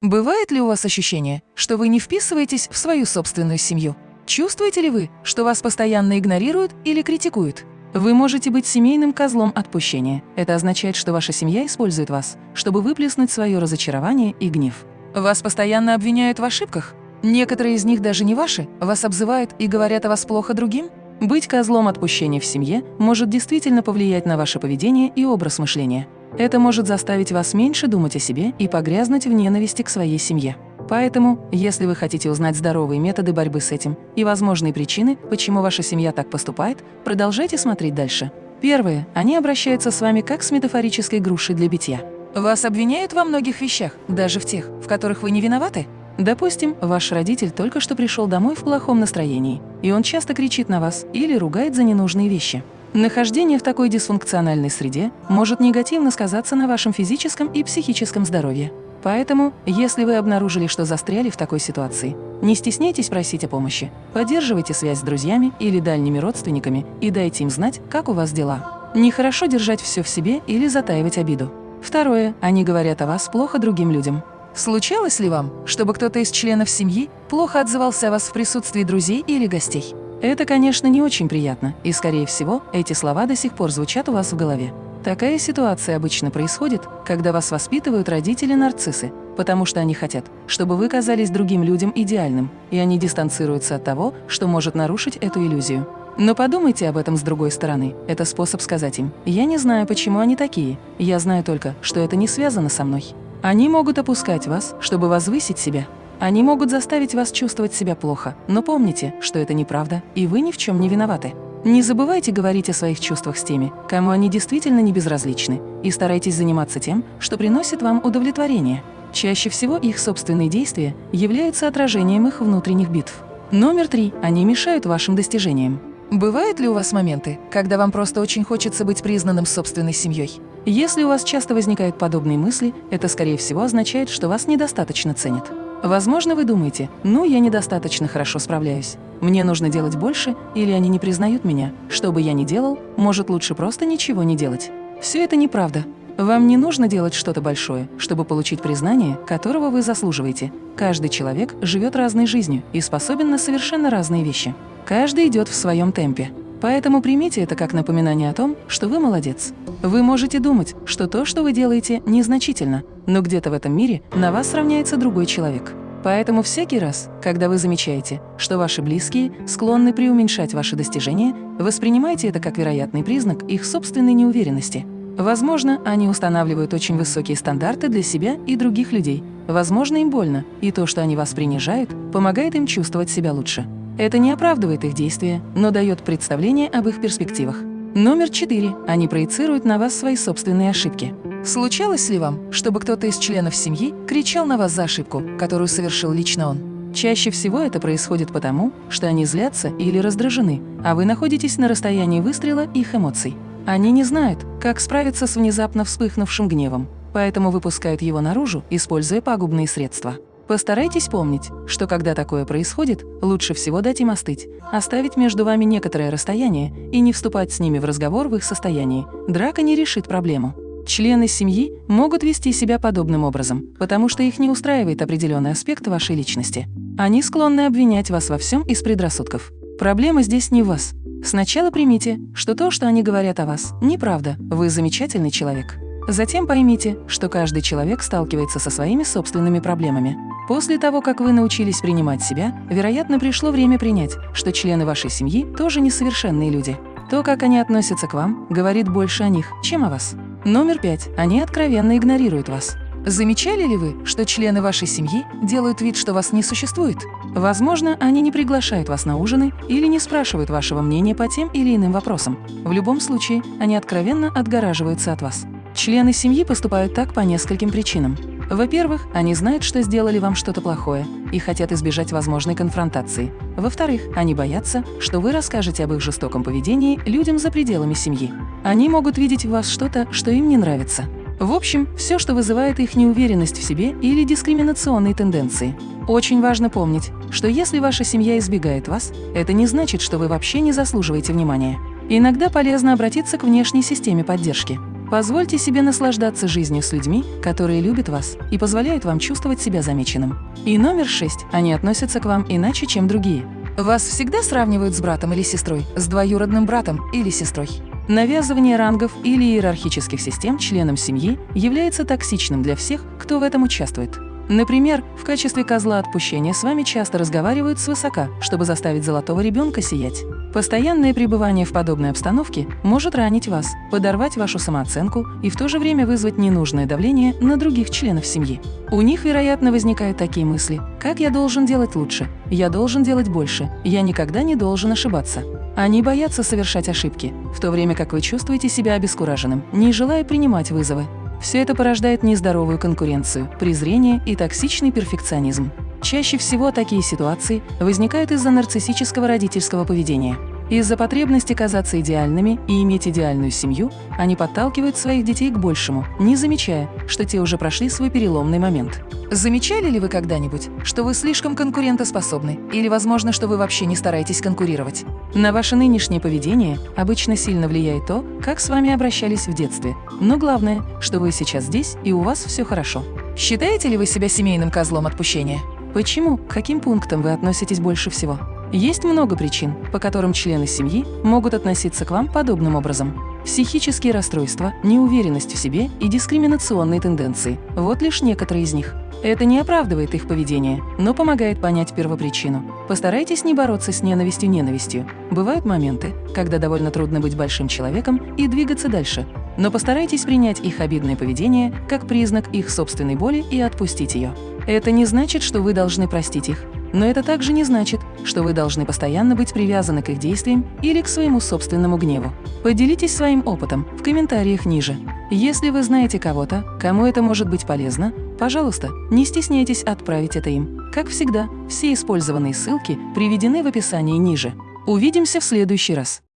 Бывает ли у вас ощущение, что вы не вписываетесь в свою собственную семью? Чувствуете ли вы, что вас постоянно игнорируют или критикуют? Вы можете быть семейным козлом отпущения. Это означает, что ваша семья использует вас, чтобы выплеснуть свое разочарование и гнев. Вас постоянно обвиняют в ошибках? Некоторые из них даже не ваши, вас обзывают и говорят о вас плохо другим? Быть козлом отпущения в семье может действительно повлиять на ваше поведение и образ мышления. Это может заставить вас меньше думать о себе и погрязнуть в ненависти к своей семье. Поэтому, если вы хотите узнать здоровые методы борьбы с этим и возможные причины, почему ваша семья так поступает, продолжайте смотреть дальше. Первое. Они обращаются с вами как с метафорической грушей для битья. Вас обвиняют во многих вещах, даже в тех, в которых вы не виноваты. Допустим, ваш родитель только что пришел домой в плохом настроении, и он часто кричит на вас или ругает за ненужные вещи. Нахождение в такой дисфункциональной среде может негативно сказаться на вашем физическом и психическом здоровье. Поэтому, если вы обнаружили, что застряли в такой ситуации, не стесняйтесь просить о помощи, поддерживайте связь с друзьями или дальними родственниками и дайте им знать, как у вас дела. Нехорошо держать все в себе или затаивать обиду. Второе. Они говорят о вас плохо другим людям. Случалось ли вам, чтобы кто-то из членов семьи плохо отзывался о вас в присутствии друзей или гостей? Это, конечно, не очень приятно, и, скорее всего, эти слова до сих пор звучат у вас в голове. Такая ситуация обычно происходит, когда вас воспитывают родители-нарциссы, потому что они хотят, чтобы вы казались другим людям идеальным, и они дистанцируются от того, что может нарушить эту иллюзию. Но подумайте об этом с другой стороны. Это способ сказать им «Я не знаю, почему они такие. Я знаю только, что это не связано со мной». Они могут опускать вас, чтобы возвысить себя, они могут заставить вас чувствовать себя плохо, но помните, что это неправда, и вы ни в чем не виноваты. Не забывайте говорить о своих чувствах с теми, кому они действительно не безразличны, и старайтесь заниматься тем, что приносит вам удовлетворение. Чаще всего их собственные действия являются отражением их внутренних битв. Номер три. Они мешают вашим достижениям. Бывают ли у вас моменты, когда вам просто очень хочется быть признанным собственной семьей? Если у вас часто возникают подобные мысли, это, скорее всего, означает, что вас недостаточно ценят. Возможно, вы думаете, ну, я недостаточно хорошо справляюсь. Мне нужно делать больше, или они не признают меня. Что бы я ни делал, может лучше просто ничего не делать. Все это неправда. Вам не нужно делать что-то большое, чтобы получить признание, которого вы заслуживаете. Каждый человек живет разной жизнью и способен на совершенно разные вещи. Каждый идет в своем темпе. Поэтому примите это как напоминание о том, что вы молодец. Вы можете думать, что то, что вы делаете, незначительно, но где-то в этом мире на вас равняется другой человек. Поэтому всякий раз, когда вы замечаете, что ваши близкие склонны преуменьшать ваши достижения, воспринимайте это как вероятный признак их собственной неуверенности. Возможно, они устанавливают очень высокие стандарты для себя и других людей. Возможно, им больно, и то, что они вас принижают, помогает им чувствовать себя лучше. Это не оправдывает их действия, но дает представление об их перспективах. Номер четыре. Они проецируют на вас свои собственные ошибки. Случалось ли вам, чтобы кто-то из членов семьи кричал на вас за ошибку, которую совершил лично он? Чаще всего это происходит потому, что они злятся или раздражены, а вы находитесь на расстоянии выстрела их эмоций. Они не знают, как справиться с внезапно вспыхнувшим гневом, поэтому выпускают его наружу, используя пагубные средства. Постарайтесь помнить, что когда такое происходит, лучше всего дать им остыть, оставить между вами некоторое расстояние и не вступать с ними в разговор в их состоянии. Драка не решит проблему. Члены семьи могут вести себя подобным образом, потому что их не устраивает определенный аспект вашей личности. Они склонны обвинять вас во всем из предрассудков. Проблема здесь не в вас. Сначала примите, что то, что они говорят о вас, неправда, вы замечательный человек. Затем поймите, что каждый человек сталкивается со своими собственными проблемами. После того, как вы научились принимать себя, вероятно, пришло время принять, что члены вашей семьи тоже несовершенные люди. То, как они относятся к вам, говорит больше о них, чем о вас. Номер пять. Они откровенно игнорируют вас. Замечали ли вы, что члены вашей семьи делают вид, что вас не существует? Возможно, они не приглашают вас на ужины или не спрашивают вашего мнения по тем или иным вопросам. В любом случае, они откровенно отгораживаются от вас. Члены семьи поступают так по нескольким причинам. Во-первых, они знают, что сделали вам что-то плохое и хотят избежать возможной конфронтации. Во-вторых, они боятся, что вы расскажете об их жестоком поведении людям за пределами семьи. Они могут видеть в вас что-то, что им не нравится. В общем, все, что вызывает их неуверенность в себе или дискриминационные тенденции. Очень важно помнить, что если ваша семья избегает вас, это не значит, что вы вообще не заслуживаете внимания. Иногда полезно обратиться к внешней системе поддержки. Позвольте себе наслаждаться жизнью с людьми, которые любят вас и позволяют вам чувствовать себя замеченным. И номер шесть. Они относятся к вам иначе, чем другие. Вас всегда сравнивают с братом или сестрой, с двоюродным братом или сестрой. Навязывание рангов или иерархических систем членам семьи является токсичным для всех, кто в этом участвует. Например, в качестве козла отпущения с вами часто разговаривают свысока, чтобы заставить золотого ребенка сиять. Постоянное пребывание в подобной обстановке может ранить вас, подорвать вашу самооценку и в то же время вызвать ненужное давление на других членов семьи. У них, вероятно, возникают такие мысли, как «я должен делать лучше», «я должен делать больше», «я никогда не должен ошибаться». Они боятся совершать ошибки, в то время как вы чувствуете себя обескураженным, не желая принимать вызовы. Все это порождает нездоровую конкуренцию, презрение и токсичный перфекционизм. Чаще всего такие ситуации возникают из-за нарциссического родительского поведения. Из-за потребности казаться идеальными и иметь идеальную семью, они подталкивают своих детей к большему, не замечая, что те уже прошли свой переломный момент. Замечали ли вы когда-нибудь, что вы слишком конкурентоспособны или, возможно, что вы вообще не стараетесь конкурировать? На ваше нынешнее поведение обычно сильно влияет то, как с вами обращались в детстве. Но главное, что вы сейчас здесь и у вас все хорошо. Считаете ли вы себя семейным козлом отпущения? Почему? К каким пунктам вы относитесь больше всего? Есть много причин, по которым члены семьи могут относиться к вам подобным образом. Психические расстройства, неуверенность в себе и дискриминационные тенденции – вот лишь некоторые из них. Это не оправдывает их поведение, но помогает понять первопричину. Постарайтесь не бороться с ненавистью ненавистью. Бывают моменты, когда довольно трудно быть большим человеком и двигаться дальше. Но постарайтесь принять их обидное поведение как признак их собственной боли и отпустить ее. Это не значит, что вы должны простить их. Но это также не значит, что вы должны постоянно быть привязаны к их действиям или к своему собственному гневу. Поделитесь своим опытом в комментариях ниже. Если вы знаете кого-то, кому это может быть полезно, пожалуйста, не стесняйтесь отправить это им. Как всегда, все использованные ссылки приведены в описании ниже. Увидимся в следующий раз.